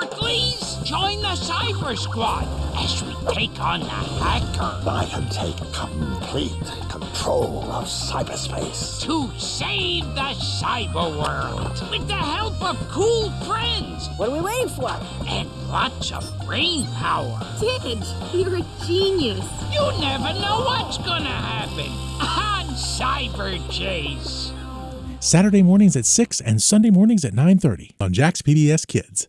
Please Join the Cyber Squad as we take on the hacker I can take complete control of cyberspace. to save the cyber world with the help of cool friends What are we waiting for? and lots of brain power. Digit, you're a genius. You never know what's gonna happen on Cyber Chase. Saturday mornings at 6 and Sunday mornings at 9:30 on Jack's PBS Kids.